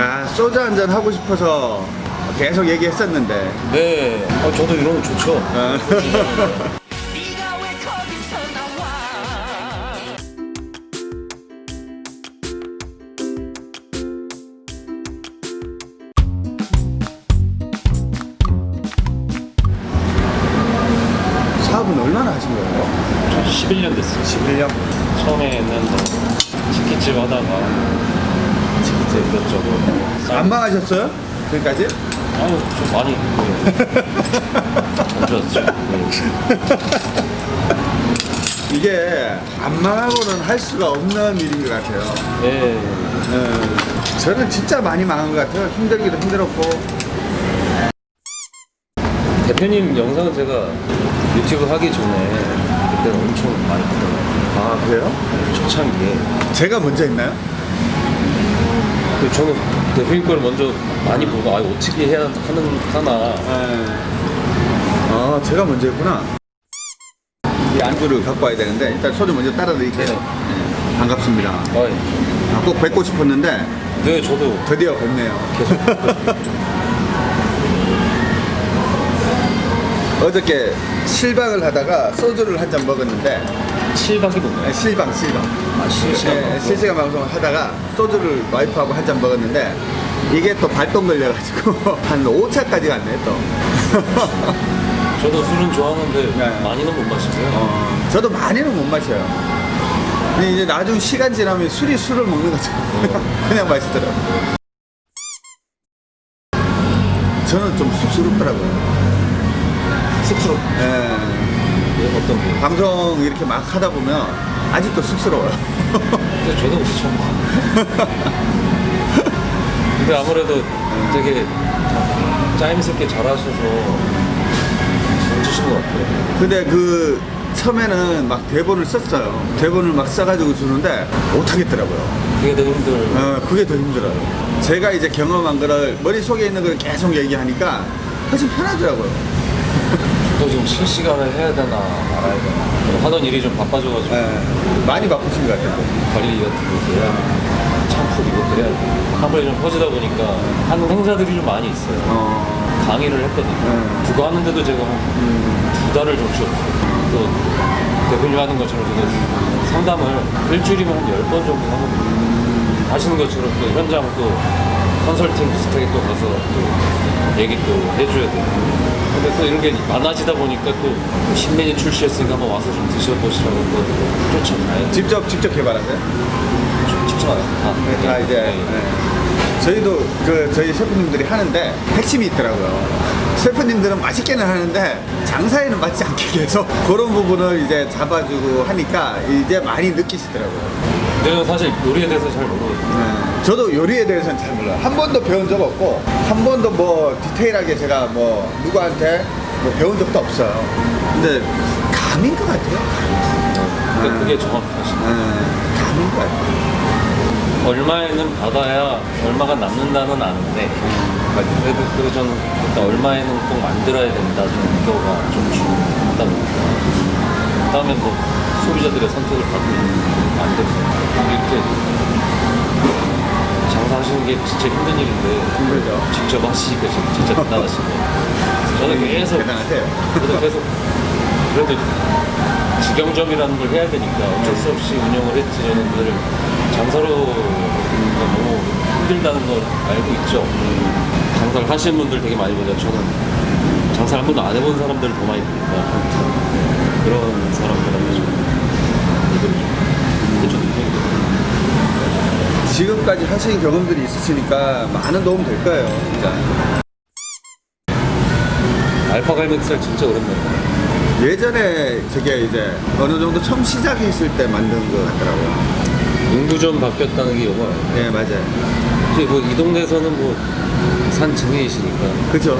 야 소주 한 잔 하고 싶어서 계속 얘기했었는데 네. 아, 저도 이런 거 좋죠. 어. 네가 왜 거기서 나와 사업은 얼마나 하신 거예요? 저 11년 됐어요. 11년? 처음에는 뭐 치킨집 하다가 치킨집 이것저것. 안 망하셨어요? 지금까지? 아유, 좀 많이. 네. 안 좋았죠. 네. 이게 안 망하고는 할 수가 없는 일인 것 같아요 네. 어, 저는 진짜 많이 망한 것 같아요 힘들기도 힘들었고 대표님 영상은 제가 유튜브 하기 전에 그때 엄청 많이 봤더라고요. 아 그래요? 초창기에. 제가 먼저 했나요? 근데 저는 대표님 걸 먼저 많이 보고 아 어떻게 해야 하는 하나. 아 제가 먼저 했구나. 이 안주를 갖고 와야 되는데 일단 소주 먼저 따라 드릴게요. 네, 반갑습니다. 아, 꼭 뵙고 싶었는데 네 저도. 드디어 뵙네요. 계속 어저께 실방을 하다가 소주를 한 잔 먹었는데 7박이 뭔가요? 네, 실방 실방 아 실시간 네, 방송. 실시간 방송을 하다가 소주를 와이프하고 한 잔 먹었는데 이게 또 발동 걸려가지고 한 5차까지 갔네 또. 저도 술은 좋아하는데 네. 많이는 못 마시고요. 어, 저도 많이는 못 마셔요. 근데 이제 나중 시간 지나면 술이 술을 먹는 것처럼 그냥 맛있더라고요. 저는 좀 쑥스럽더라고요. 쑥스럽 예, 네, 어떤 게 방송 이렇게 막 하다 보면 아직도 쑥스러워요. 근데 저도 그렇죠 근데 아무래도 되게 짜임새게 잘하셔서 잘주신 것 같아요. 근데 그 처음에는 막 대본을 썼어요. 대본을 막 써가지고 주는데 못하겠더라고요. 그게 더 힘들 어, 그게 더 힘들어요. 제가 이제 경험한 거를 머릿속에 있는 걸 계속 얘기하니까 훨씬 편하더라고요. 또 지금 실시간을 해야 되나 말아야 되나. 하던 일이 좀 바빠져가지고. 예, 많이 바쁘신 것 같아요. 관리 같은 것도 해야 참풀 이것도 해야 되고 한번에 좀 퍼지다 보니까 하는 행사들이 좀 많이 있어요. 어, 강의를 했거든요. 음. 그거 하는데도 제가 한두 달을 정신없어요. 또 대표님 하는 것처럼 제가 상담을 일주일이면 한 열 번 정도 하거든요. 하시는 것처럼 또 현장 또 컨설팅 비슷하게 또 가서 또 얘기 또 해줘야 되고 근데 또 이런 게 많아지다 보니까 또 신메뉴 출시했으니까 한번 와서 좀 드셔보시라고 또 쫓아가요 직접 직접 개발하세요? 쫓아가요 아, 네, 다 이제 네. 예. 저희도 그 저희 셰프님들이 하는데 핵심이 있더라고요. 셰프님들은 맛있게는 하는데 장사에는 맞지 않게 계속 그런 부분을 이제 잡아주고 하니까 이제 많이 느끼시더라고요. 내가 사실 요리에 대해서 잘 모르거든요 네. 저도 요리에 대해서는 잘 몰라요. 한 번도 배운 적 없고, 한 번도 뭐 디테일하게 제가 뭐 누구한테 뭐 배운 적도 없어요. 근데 감인 것 같아요. 근데 그게 정확하시 네, 감인 것 같아요. 얼마에는 받아야 얼마가 남는다는 아는데 그래도 그래도 저는 일단 얼마에는 꼭 만들어야 된다 정도가 좀 중요하다 보니까 그다음에 뭐 소비자들의 선택을 받으면 만들고 이렇게 장사하시는 게 진짜 힘든 일인데 힘들죠. 직접 하시니까 진짜, 같아요. 저는 계속 대단하세요. 저도 계속 그래도 직영점이라는 걸 해야 되니까 어쩔 수 없이 운영을 했지. 저는 늘 장사로 너무 힘들다는 걸 알고 있죠. 장사를 하시는 분들 되게 많이 보죠. 저는 장사를 한 번도 안 해본 사람들을 더 많이 보니까. 그런 지금까지 하신 경험들이 있으시니까 많은 도움 될 거예요, 진짜. 알파 갈맥살 진짜 오랜만이에요 예전에 저게 이제 어느 정도 처음 시작했을 때 만든 것 같더라고요. 인구점 바뀌었다는 게 영화예요 네, 맞아요. 이제 뭐이 동네에서는 뭐 산 증인이시니까 그죠?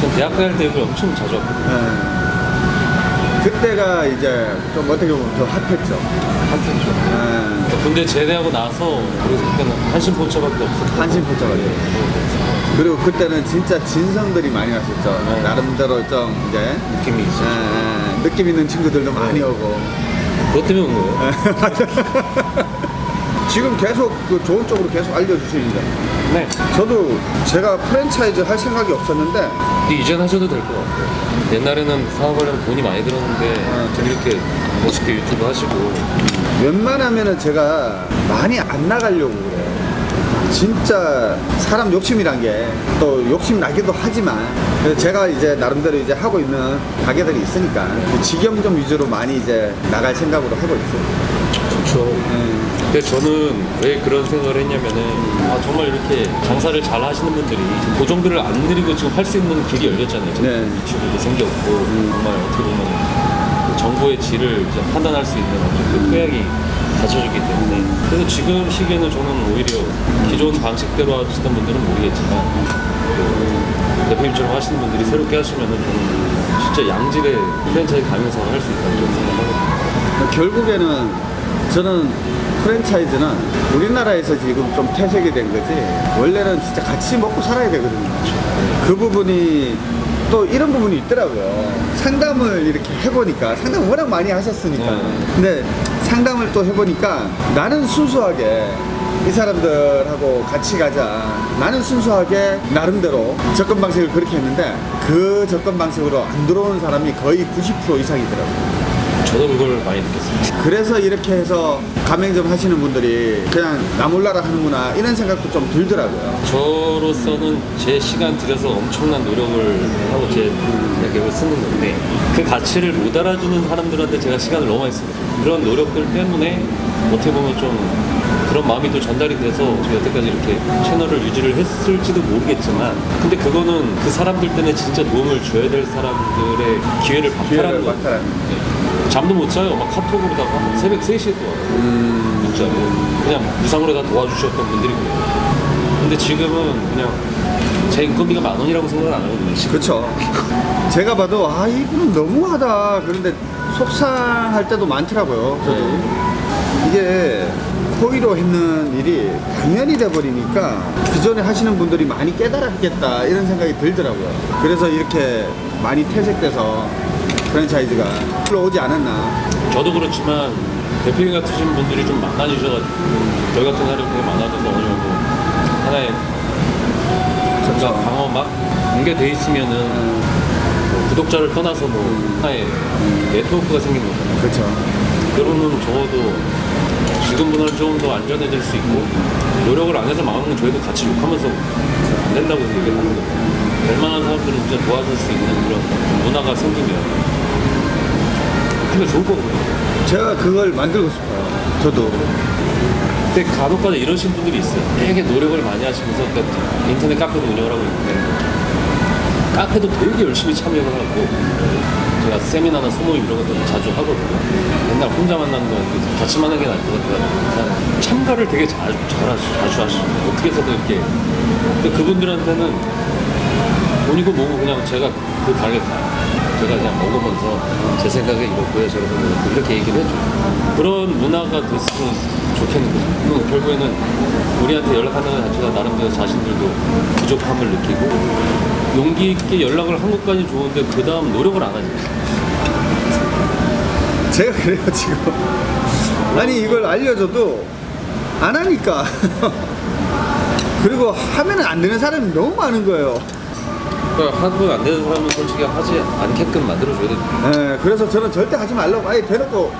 전 대학 다닐 때 여기 엄청 자주 왔거든요 네. 그때가 이제 좀 어떻게 보면 더 핫했죠. 좀 네. 군대 제대하고 나서 그래서 그때는 한신포차밖에 없었고 한신포차가 예, 그리고 그때는 진짜 진성들이 많이 왔었죠. 네. 나름대로 좀 이제 느낌이 있어요 에, 느낌 있는 친구들도 많이 오고. 그것 때문에 온 거예요 지금 계속 그 좋은 쪽으로 계속 알려주시는데 네. 저도 제가 프랜차이즈 할 생각이 없었는데 근데 이젠 하셔도 될 것 같아요. 옛날에는 사업하려면 돈이 많이 들었는데 좀 이렇게 멋있게 유튜브 하시고 웬만하면은 제가 많이 안 나가려고 그래요. 진짜 사람 욕심이란 게 또 욕심 나기도 하지만 제가 이제 나름대로 이제 하고 있는 가게들이 있으니까 그 직영점 위주로 많이 이제 나갈 생각으로 하고 있어요. 좋죠. 음, 근데 저는 왜 그런 생각을 했냐면은 아 정말 이렇게 장사를 잘 하시는 분들이 고정들을 안 들이고 지금 할 수 있는 길이 열렸잖아요. 네. 유튜브도 생겼고 정말 어떻게 보면 그 정보의 질을 판단할 수 있는 어떤 그 토양이 갖춰졌기 때문에 그래서 지금 시기에는 저는 오히려 기존 방식대로 하시던 분들은 모르겠지만 그 대표님처럼 하시는 분들이 새롭게 하시면은 저는 진짜 양질의 프랜차이즈 가맹사를 할수 있다고 생각하거든요. 결국에는 저는 프랜차이즈는 우리나라에서 지금 좀 퇴색이 된 거지 원래는 진짜 같이 먹고 살아야 되거든요. 그 부분이 또 이런 부분이 있더라고요. 상담을 이렇게 해보니까 상담 워낙 많이 하셨으니까. 네. 근데 상담을 또 해보니까 나는 순수하게 이 사람들하고 같이 가자. 나는 순수하게 나름대로 접근 방식을 그렇게 했는데 그 접근 방식으로 안 들어오는 사람이 거의 90% 이상이더라고요. 저도 그걸 많이 느꼈습니다. 그래서 이렇게 해서 가맹점 하시는 분들이 그냥 나 몰라라 하는구나 이런 생각도 좀 들더라고요. 저로서는 제 시간 들여서 엄청난 노력을 하고 제 가격을 쓰는 건데 그 가치를 못 알아주는 사람들한테 제가 시간을 너무 많이 쓰거든요. 그런 노력들 때문에 어떻게 보면 좀 그런 마음이 또 전달이 돼서 제가 여태까지 이렇게 채널을 유지를 했을지도 모르겠지만 근데 그거는 그 사람들 때문에 진짜 도움을 줘야 될 사람들의 기회를 박탈하는 거예요. 네. 잠도 못 자요. 막 카톡으로다가 새벽 3시에 또 와요. 문자로 그냥 무상으로 다 도와주셨던 분들이고요. 근데 지금은 그냥 제 인건비가 만 원이라고 생각을 안 하거든요. 그렇죠. 제가 봐도 아 이분은 너무하다. 그런데 속상할 때도 많더라고요. 저도 이게 호의로 했는 일이 당연히 돼버리니까 기존에 하시는 분들이 많이 깨달았겠다 이런 생각이 들더라고요. 그래서 이렇게 많이 퇴색돼서 프랜차이즈가 흘러오지 않았나. 저도 그렇지만 대표님 같으신 분들이 좀 많아지셔가지고 저희 같은 사람이 되게 많아져서 어느 정도 하나의 뭔가 방어 막 연계돼 있으면은 뭐 구독자를 떠나서 뭐 하나의 네트워크가 생기는 거잖아요. 그렇죠. 그러면 적어도 지금보다는 조금 더 안전해질 수 있고 노력을 안 해서 망하는 건 저희도 같이 욕하면서 안 된다고 얘기를 하는 거예요. 될 만한 사람들은 진짜 도와줄 수 있는 그런 문화가 생기면 그게 좋을 거거든요. 제가 그걸 만들고 싶어요. 저도. 근데 간혹가다 이러신 분들이 있어요. 되게 노력을 많이 하시면서 그러니까 인터넷 카페도 운영을 하고 있는데 카페도 되게 열심히 참여를 하고 제가 세미나나 소모임 이런 것도 자주 하거든요. 맨날 혼자 만나는 거 아니고 같이 만나는 게 나을 것 같아요. 참가를 되게 잘, 잘 하시, 자주 하시고 어떻게 해서든 이렇게 근데 그분들한테는 돈이고 뭐고 그냥 제가 그 가게 가요. 제가 그냥 먹으면서 제 생각에 이렇고요 저렇고요 이렇게 얘기를 해줘 그런 문화가 됐으면 좋겠는 거죠 결국에는 우리한테 연락하는 것 자체가 나름대로 자신들도 부족함을 느끼고 용기 있게 연락을 한 것까지 좋은데 그 다음 노력을 안 하죠 제가 그래요 지금. 아니 이걸 알려줘도 안 하니까. 그리고 하면은 안 되는 사람이 너무 많은 거예요 그러니까 하고 안 되는 사람은 솔직히 하지 않게끔 만들어줘야 되죠 예, 그래서 저는 절대 하지 말라고 아예 대놓고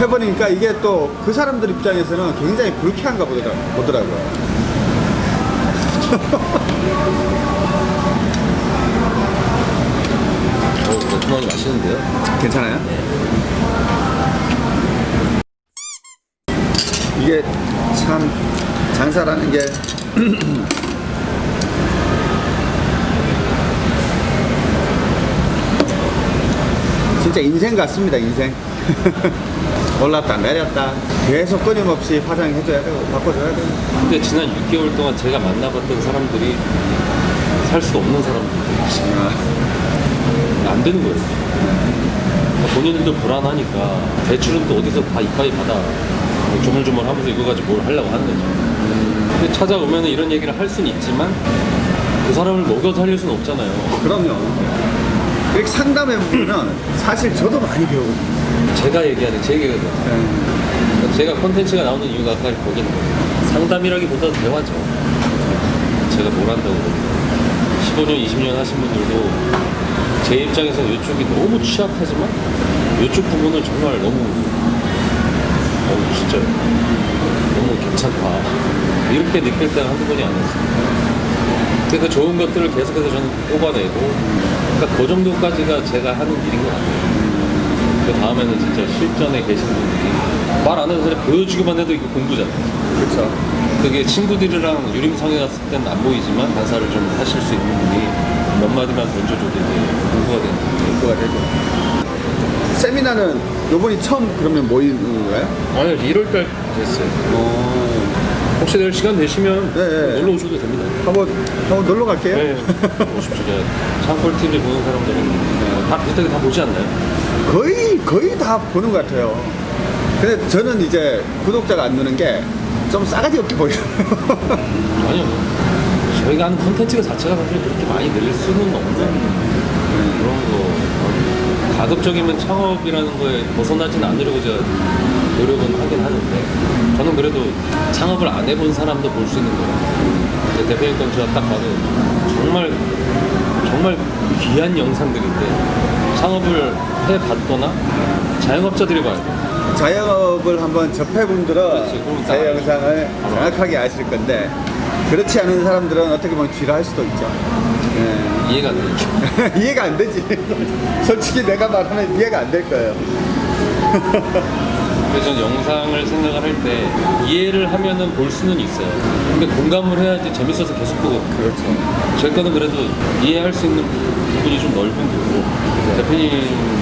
해버리니까 이게 또 그 사람들 입장에서는 굉장히 불쾌한가 보더라, 보더라고요 어, 매콤하게 맛있는데요? 괜찮아요? 이게 참 장사라는 게 진짜 인생 같습니다 인생 올랐다 내렸다 계속 끊임없이 화장해줘야 되고 바꿔줘야 되고 근데 지난 6개월 동안 제가 만나봤던 사람들이 살 수 없는 사람들 아, 안 되는 거예요. 그러니까 본인들도 불안하니까 대출은 또 어디서 다 이빠이 받아 뭐 조물조물 하면서 이거 가지고 뭘 하려고 하는 거죠. 근데 찾아오면 이런 얘기를 할 수는 있지만 그 사람을 먹여 살릴 수는 없잖아요. 그럼요 이렇게 상담해 보면 사실 저도 많이 배우거든요 제가 얘기하는 제 얘기거든요. 예. 제가 콘텐츠가 나오는 이유가 아까 거긴 상담이라기보다 대화죠. 제가 뭘 한다고 그러는데 15년, 20년 하신 분들도 제 입장에서 이쪽이 너무 취약하지만 이쪽 부분을 정말 너무 어 진짜 너무 괜찮다 이렇게 느낄 때가 한두 번이 아니었어요. 그래서 좋은 것들을 계속해서 저는 뽑아내고 그러니까 그 정도까지가 제가 하는 일인 것 같아요. 그 다음에는 진짜 실전에 계신 분들이 말 안 해도 그냥 보여주기만 해도 이거 공부잖아요. 그렇죠. 그게 친구들이랑 유림상에 갔을 때는 안 보이지만 반사를 좀 하실 수 있는 분이 몇 마디만 던져줘도 이제 공부가 되는. 그거가 되죠. 세미나는 요번이 처음 그러면 모이는 거예요? 아니요, 1월달 됐어요. 어. 혹시 내일 시간 되시면 네, 네. 놀러 오셔도 됩니다. 한번 한번 놀러 갈게요. 네, 오십시오. 창골 TV 보는 사람들은 다 비슷하게 다 보지 않나요? 거의 거의 다 보는 것 같아요. 근데 저는 이제 구독자가 안 느는 게 좀 싸가지 없게 보이더라고요. 아니요. 저희가 하는 콘텐츠가 자체가 사실 그렇게 많이 늘 수는 없는 그런 거. 어, 가급적이면 창업이라는 거에 벗어나진 않으려고 제가 노력은 하긴 하는데 저는 그래도 창업을 안 해본 사람도 볼 수 있는. 근데 대표님 건 제가 딱 봐도 정말 정말 귀한 영상들인데 창업을 해봤거나 자영업자들이 봐야 돼. 자영업을 한번 접해분들은 제. 영상을 정확하게 아실 건데 그렇지 않은 사람들은 어떻게 보면 뒤를 수도 있죠. 예. 이해가 안 되죠. 이해가 안 되지. 솔직히 내가 말하면 이해가 안 될 거예요. 그래서 영상을 생각을 할 때 이해를 하면은 볼 수는 있어요. 근데 공감을 해야지 재밌어서 계속 보거든요. 그렇죠. 제 거는 그래도 이해할 수 있는 부분이 좀 넓은 거고 대표님은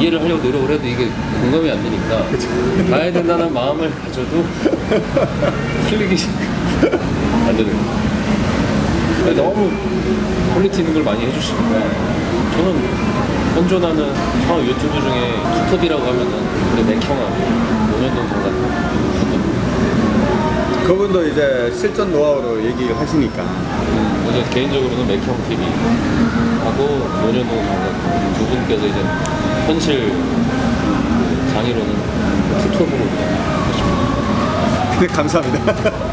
이해를 하려고 노력을 해도 이게 공감이 안 되니까 봐야 된다는 마음을 가져도 클릭이 안 되는 거예요. 너무 퀄리티 있는 걸 많이 해주시니까 저는 현존하는 창업 유튜브 중에 투톱이라고 하면은 우리 맥형하고 노년동 강사님 그분도 이제 실전 노하우로 얘기를 하시니까. 그래서 개인적으로는 맥형 TV 하고 노년동 강사님 두 분께서 이제 현실 그 장애로는 투톱으로. 근데 감사합니다.